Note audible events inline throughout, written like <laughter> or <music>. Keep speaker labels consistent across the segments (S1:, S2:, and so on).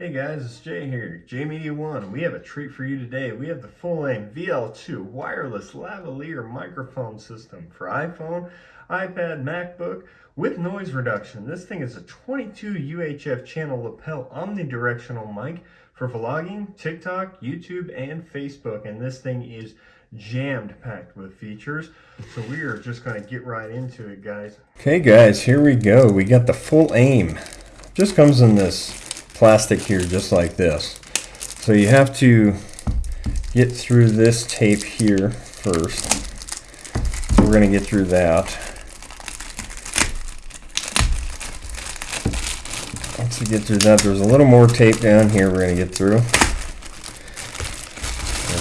S1: Hey guys, it's Jay here, J Media One. We have a treat for you today. We have the Fulaim VL2 wireless lavalier microphone system for iPhone, iPad, MacBook with noise reduction. This thing is a 22 UHF channel lapel omnidirectional mic for vlogging, TikTok, YouTube, and Facebook. And this thing is jammed packed with features. So we are just going to get right into it, guys.
S2: Okay, guys, here we go. We got the Fulaim. Just comes in this plastic here just like this. So you have to get through this tape here first. We're going to get through that. Once we get through that, there's a little more tape down here we're going to get through.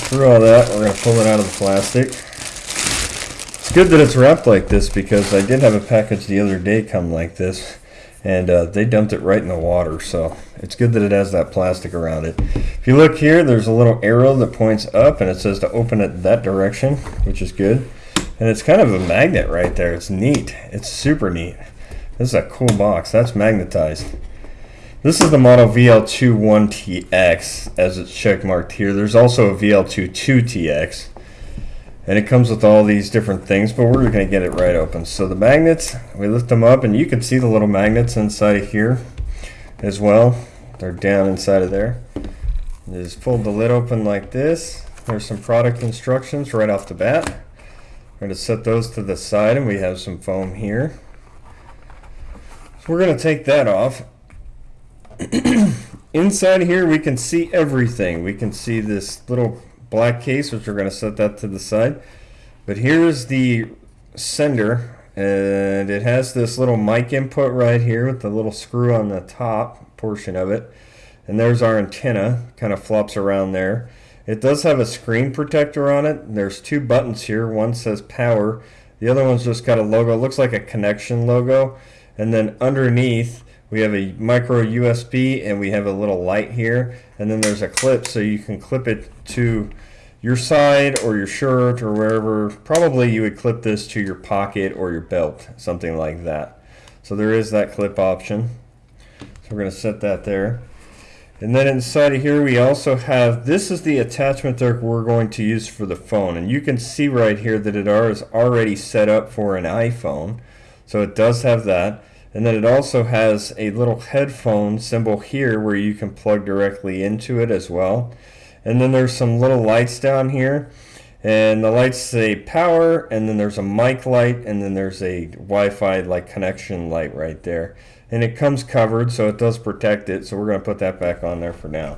S2: Through all that, we're going to pull it out of the plastic. It's good that it's wrapped like this because I did have a package the other day come like this and uh, they dumped it right in the water so it's good that it has that plastic around it. If you look here there's a little arrow that points up and it says to open it that direction which is good. And it's kind of a magnet right there. It's neat. It's super neat. This is a cool box. That's magnetized. This is the model VL21TX as it's checkmarked here. There's also a VL22TX and it comes with all these different things but we're going to get it right open. So the magnets we lift them up and you can see the little magnets inside of here as well. They're down inside of there. Just fold the lid open like this. There's some product instructions right off the bat. We're going to set those to the side and we have some foam here. So we're going to take that off. <clears throat> Inside here we can see everything. We can see this little black case, which we're going to set that to the side. But here's the sender, and it has this little mic input right here with the little screw on the top portion of it. And there's our antenna, kind of flops around there. It does have a screen protector on it. There's two buttons here. One says power. The other one's just got a logo. It looks like a connection logo. And then underneath, we have a micro USB and we have a little light here. And then there's a clip so you can clip it to your side or your shirt or wherever. Probably you would clip this to your pocket or your belt something like that. So there is that clip option. So we're going to set that there. And then inside of here we also have this is the attachment that we're going to use for the phone. And you can see right here that it is already set up for an iPhone. So it does have that and then it also has a little headphone symbol here where you can plug directly into it as well. And then there's some little lights down here. And the lights say power, and then there's a mic light, and then there's a Wi-Fi like connection light right there. And it comes covered, so it does protect it. So we're going to put that back on there for now.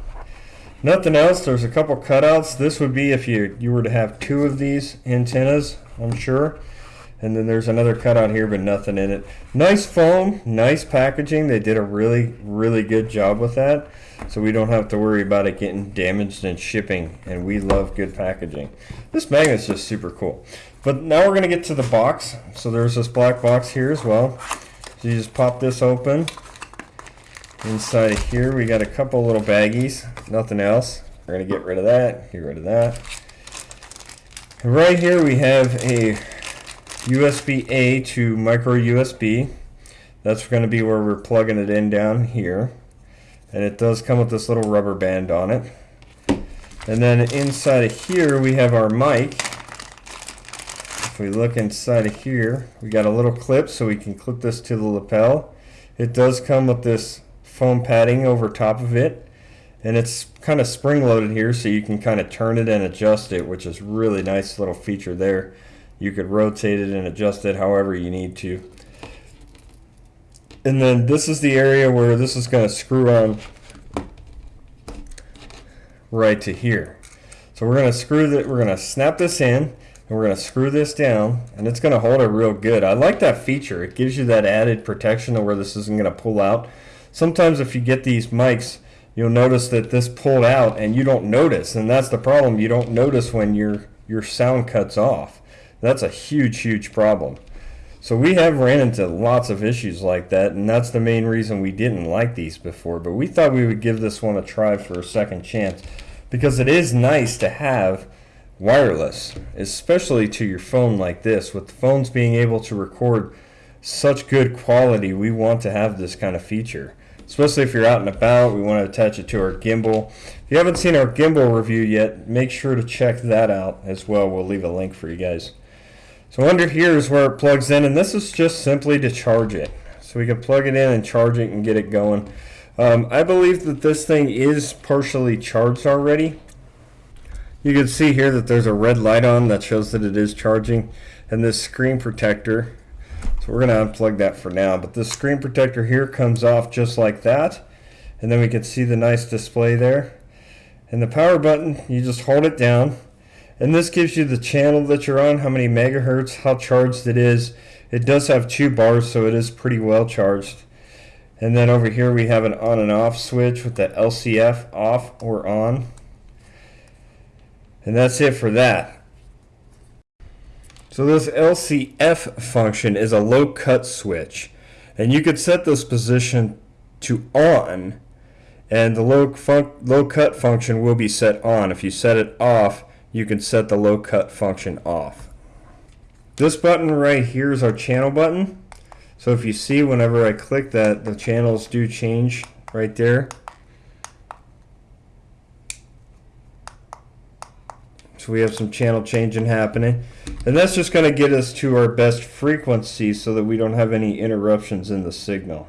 S2: Nothing else. There's a couple cutouts. This would be if you, you were to have two of these antennas, I'm sure. And then there's another cutout here, but nothing in it. Nice foam, nice packaging. They did a really, really good job with that. So we don't have to worry about it getting damaged in shipping. And we love good packaging. This magnet's just super cool. But now we're going to get to the box. So there's this black box here as well. So you just pop this open. Inside of here, we got a couple little baggies. Nothing else. We're going to get rid of that. Get rid of that. And right here we have a USB-A to micro USB. That's going to be where we're plugging it in down here. And it does come with this little rubber band on it. And then inside of here we have our mic. If we look inside of here, we got a little clip so we can clip this to the lapel. It does come with this foam padding over top of it. And it's kind of spring loaded here so you can kind of turn it and adjust it, which is really nice little feature there. You could rotate it and adjust it however you need to. And then this is the area where this is going to screw on right to here. So we're going to screw that, we're going to snap this in and we're going to screw this down and it's going to hold it real good. I like that feature. It gives you that added protection of where this isn't going to pull out. Sometimes if you get these mics, you'll notice that this pulled out and you don't notice and that's the problem. You don't notice when your your sound cuts off. That's a huge, huge problem. So we have ran into lots of issues like that, and that's the main reason we didn't like these before. But we thought we would give this one a try for a second chance because it is nice to have wireless, especially to your phone like this. With phones being able to record such good quality, we want to have this kind of feature. especially if you're out and about. We want to attach it to our gimbal. If you haven't seen our gimbal review yet, make sure to check that out as well. We'll leave a link for you guys. So under here is where it plugs in, and this is just simply to charge it. So we can plug it in and charge it and get it going. Um, I believe that this thing is partially charged already. You can see here that there's a red light on that shows that it is charging and this screen protector so we're going to unplug that for now but this screen protector here comes off just like that and then we can see the nice display there and the power button you just hold it down and this gives you the channel that you're on how many megahertz how charged it is it does have two bars so it is pretty well charged and then over here we have an on and off switch with the LCF off or on and that's it for that. So this LCF function is a low cut switch. And you could set this position to on and the low, low cut function will be set on. If you set it off, you can set the low cut function off. This button right here is our channel button. So if you see whenever I click that, the channels do change right there. So we have some channel changing happening. And that's just going to get us to our best frequency so that we don't have any interruptions in the signal.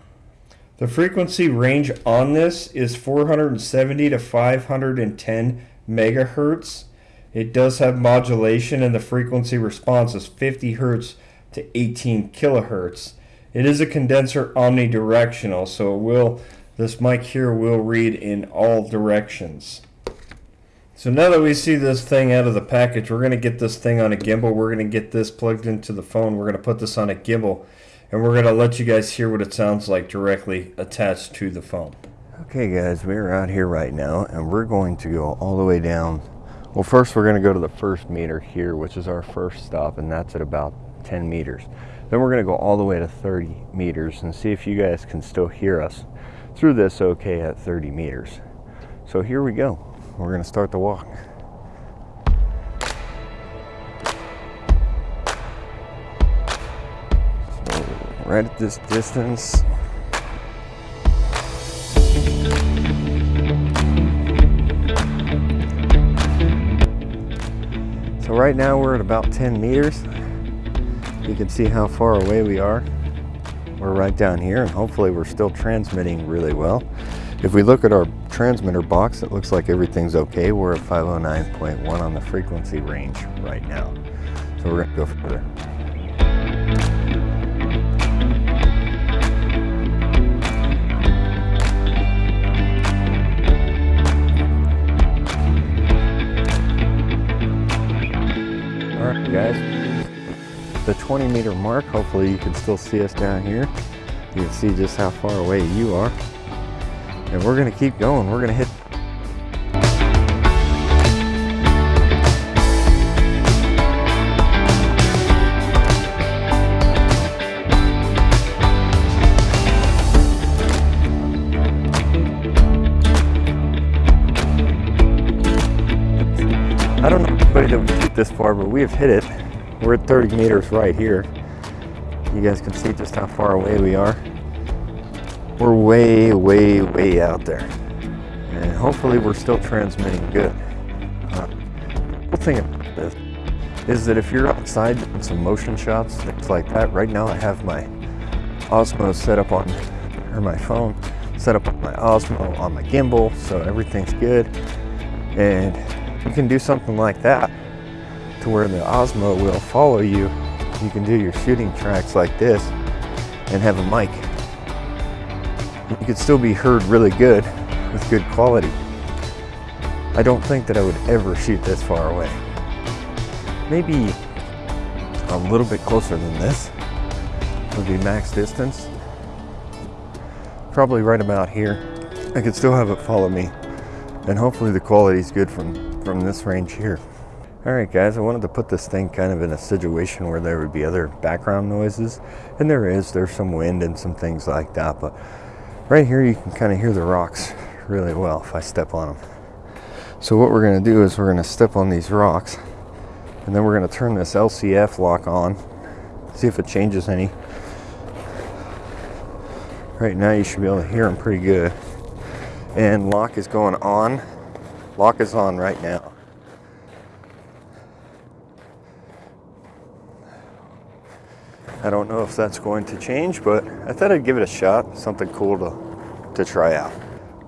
S2: The frequency range on this is 470 to 510 megahertz. It does have modulation and the frequency response is 50 hertz to 18 kilohertz. It is a condenser omnidirectional, so it will this mic here will read in all directions. So now that we see this thing out of the package, we're going to get this thing on a gimbal. We're going to get this plugged into the phone. We're going to put this on a gimbal. And we're going to let you guys hear what it sounds like directly attached to the phone.
S3: Okay guys, we're out here right now and we're going to go all the way down. Well first we're going to go to the first meter here, which is our first stop and that's at about 10 meters. Then we're going to go all the way to 30 meters and see if you guys can still hear us through this okay at 30 meters. So here we go we're going to start the walk. Right at this distance, So right now we're at about 10 meters. You can see how far away we are. We're right down here and hopefully we're still transmitting really well. If we look at our transmitter box, it looks like everything's okay. We're at 509.1 on the frequency range right now. So we're gonna go further. Guys, the 20 meter mark, hopefully you can still see us down here. You can see just how far away you are and we're gonna keep going. We're gonna hit Anybody that shoot this far, but we have hit it. We're at 30 meters right here. You guys can see just how far away we are we're way, way, way out there. And hopefully we're still transmitting good. Uh, the thing about this is that if you're outside doing some motion shots, things like that, right now I have my Osmo set up on, or my phone set up on my Osmo on my gimbal, so everything's good. And you can do something like that to where the Osmo will follow you. You can do your shooting tracks like this and have a mic you could still be heard really good with good quality. I don't think that I would ever shoot this far away. Maybe a little bit closer than this would be max distance. Probably right about here. I could still have it follow me and hopefully the quality is good from, from this range here. All right, guys, I wanted to put this thing kind of in a situation where there would be other background noises, and there is. There's some wind and some things like that, but right here you can kind of hear the rocks really well if I step on them. So what we're going to do is we're going to step on these rocks and then we're going to turn this LCF lock on, see if it changes any. Right now you should be able to hear them pretty good. And lock is going on. Lock is on right now. I don't know if that's going to change, but I thought I'd give it a shot. Something cool to, to try out.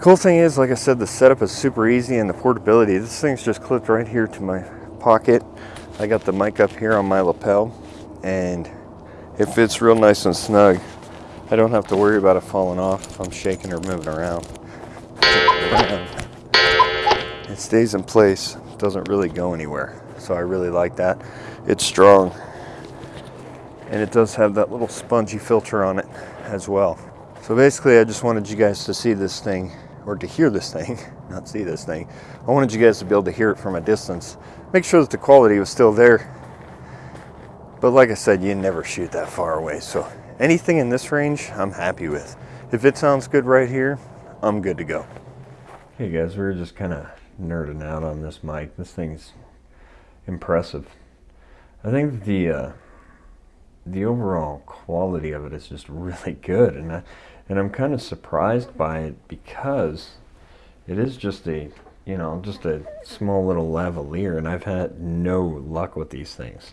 S3: Cool thing is, like I said, the setup is super easy and the portability. This thing's just clipped right here to my pocket. I got the mic up here on my lapel and it fits real nice and snug. I don't have to worry about it falling off if I'm shaking or moving around. <laughs> It stays in place, doesn't really go anywhere. So I really like that. It's strong and it does have that little spongy filter on it as well. So basically I just wanted you guys to see this thing or to hear this thing, <laughs> not see this thing. I wanted you guys to be able to hear it from a distance. Make sure that the quality was still there. But like I said, you never shoot that far away. So anything in this range, I'm happy with. If it sounds good right here, I'm good to go.
S2: Hey guys, we were just kind of nerding out on this mic. This thing's impressive. I think the uh, the overall quality of it is just really good, and I, and I'm kind of surprised by it because it is just a you know just a small little lavalier, and I've had no luck with these things.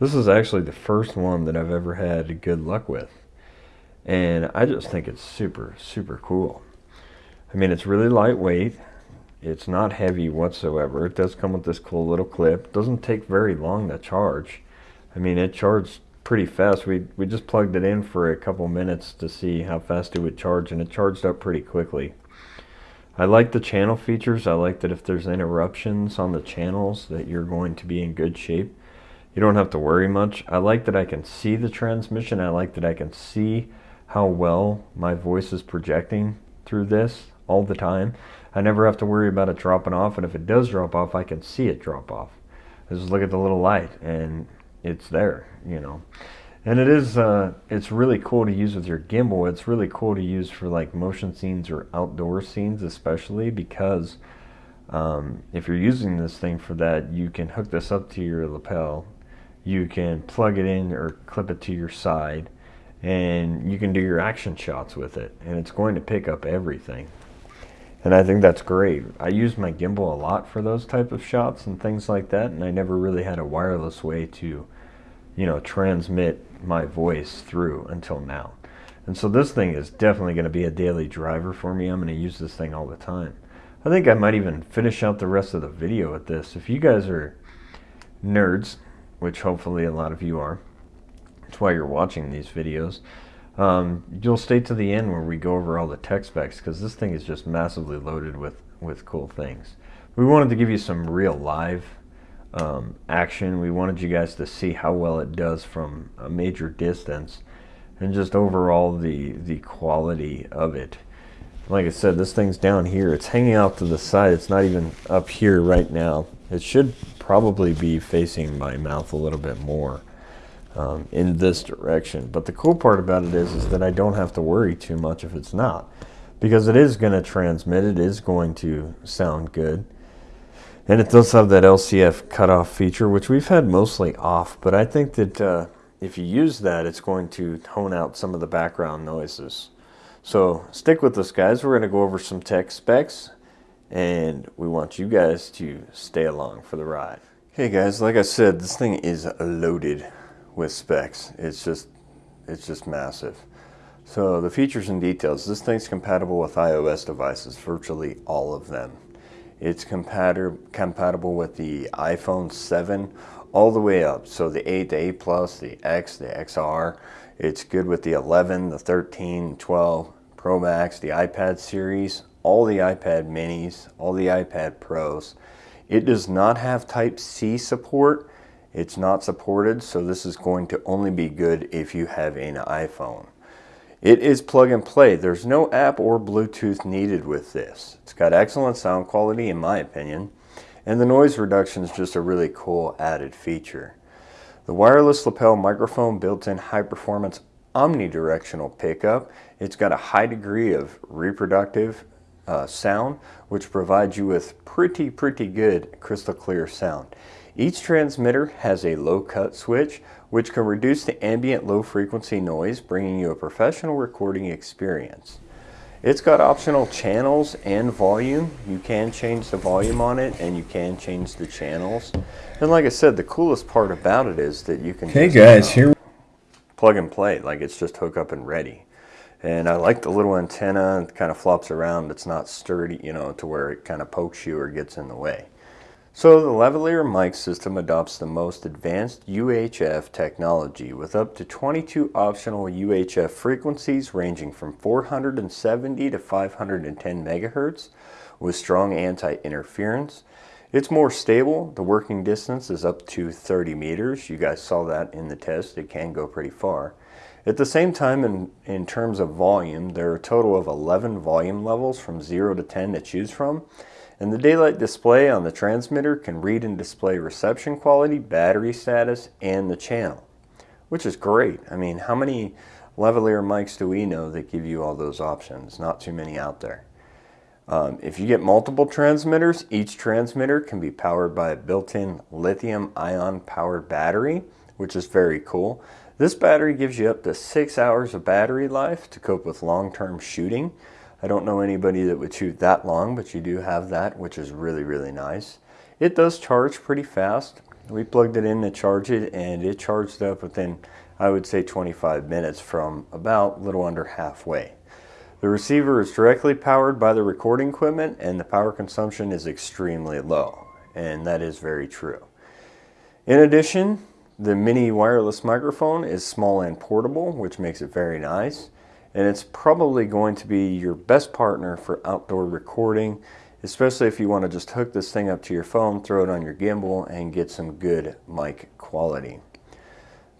S2: This is actually the first one that I've ever had good luck with, and I just think it's super super cool. I mean, it's really lightweight. It's not heavy whatsoever. It does come with this cool little clip. Doesn't take very long to charge. I mean, it charged pretty fast. We we just plugged it in for a couple minutes to see how fast it would charge, and it charged up pretty quickly. I like the channel features. I like that if there's interruptions on the channels that you're going to be in good shape. You don't have to worry much. I like that I can see the transmission. I like that I can see how well my voice is projecting through this all the time. I never have to worry about it dropping off, and if it does drop off, I can see it drop off. I just look at the little light, and it's there, you know. And it is, uh, it's really cool to use with your gimbal. It's really cool to use for like motion scenes or outdoor scenes, especially because um, if you're using this thing for that, you can hook this up to your lapel. You can plug it in or clip it to your side, and you can do your action shots with it. And it's going to pick up everything. And I think that's great. I use my gimbal a lot for those type of shots and things like that, and I never really had a wireless way to you know, transmit my voice through until now. And so this thing is definitely going to be a daily driver for me. I'm going to use this thing all the time. I think I might even finish out the rest of the video with this. If you guys are nerds, which hopefully a lot of you are, that's why you're watching these videos, um, you'll stay to the end where we go over all the tech specs because this thing is just massively loaded with, with cool things. We wanted to give you some real live um, action. We wanted you guys to see how well it does from a major distance and just overall the, the quality of it. Like I said, this thing's down here. It's hanging out to the side. It's not even up here right now. It should probably be facing my mouth a little bit more um, in this direction. But the cool part about it is, is that I don't have to worry too much if it's not. Because it is going to transmit. It is going to sound good. And it does have that LCF cutoff feature, which we've had mostly off, but I think that uh, if you use that, it's going to tone out some of the background noises. So stick with us, guys. We're going to go over some tech specs, and we want you guys to stay along for the ride. Okay, guys, like I said, this thing is loaded with specs. It's just, it's just massive. So the features and details, this thing's compatible with iOS devices, virtually all of them. It's compatible with the iPhone 7 all the way up. So the 8, the 8 Plus, the X, the XR. It's good with the 11, the 13, 12 Pro Max, the iPad series, all the iPad minis, all the iPad Pros. It does not have Type-C support. It's not supported, so this is going to only be good if you have an iPhone. It is plug and play. There's no app or Bluetooth needed with this. It's got excellent sound quality in my opinion, and the noise reduction is just a really cool added feature. The wireless lapel microphone built-in high-performance omnidirectional pickup. It's got a high degree of reproductive uh, sound, which provides you with pretty, pretty good crystal clear sound. Each transmitter has a low cut switch, which can reduce the ambient low frequency noise, bringing you a professional recording experience. It's got optional channels and volume. You can change the volume on it and you can change the channels. And like I said, the coolest part about it is that you can
S3: Hey guys, uh, here
S2: plug and play, like it's just hook up and ready. And I like the little antenna, it kind of flops around. It's not sturdy, you know, to where it kind of pokes you or gets in the way. So the lavalier mic system adopts the most advanced UHF technology with up to 22 optional UHF frequencies ranging from 470 to 510 megahertz with strong anti-interference. It's more stable. The working distance is up to 30 meters. You guys saw that in the test. It can go pretty far. At the same time, in, in terms of volume, there are a total of 11 volume levels from 0 to 10 to choose from. And the daylight display on the transmitter can read and display reception quality, battery status, and the channel, which is great. I mean, how many lavalier mics do we know that give you all those options? Not too many out there. Um, if you get multiple transmitters, each transmitter can be powered by a built-in lithium ion powered battery, which is very cool. This battery gives you up to six hours of battery life to cope with long-term shooting. I don't know anybody that would shoot that long, but you do have that, which is really, really nice. It does charge pretty fast. We plugged it in to charge it, and it charged up within, I would say, 25 minutes from about little under halfway. The receiver is directly powered by the recording equipment, and the power consumption is extremely low, and that is very true. In addition, the mini wireless microphone is small and portable, which makes it very nice and it's probably going to be your best partner for outdoor recording especially if you want to just hook this thing up to your phone throw it on your gimbal and get some good mic quality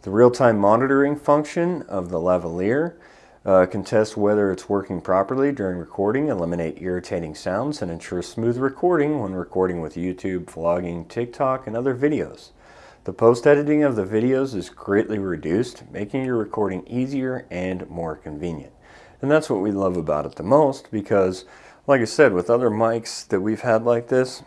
S2: the real-time monitoring function of the lavalier uh, can test whether it's working properly during recording, eliminate irritating sounds, and ensure smooth recording when recording with YouTube, vlogging, TikTok, and other videos. The post-editing of the videos is greatly reduced, making your recording easier and more convenient. And that's what we love about it the most because, like I said, with other mics that we've had like this,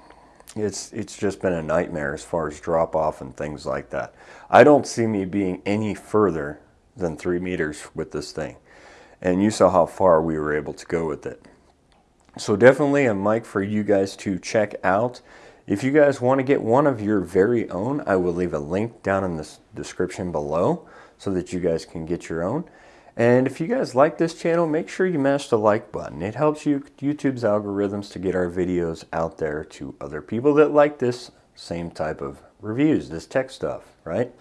S2: it's, it's just been a nightmare as far as drop off and things like that. I don't see me being any further than three meters with this thing. And you saw how far we were able to go with it. So definitely a mic for you guys to check out. If you guys want to get one of your very own, I will leave a link down in the description below so that you guys can get your own. And if you guys like this channel, make sure you mash the like button. It helps you YouTube's algorithms to get our videos out there to other people that like this same type of reviews, this tech stuff, right?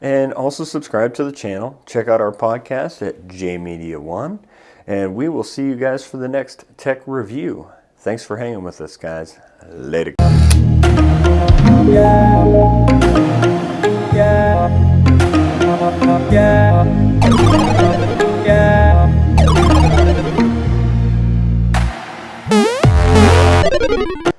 S2: And also subscribe to the channel. Check out our podcast at JMedia One. And we will see you guys for the next tech review. Thanks for hanging with us, guys. Later. Yeah. Yeah. Yeah.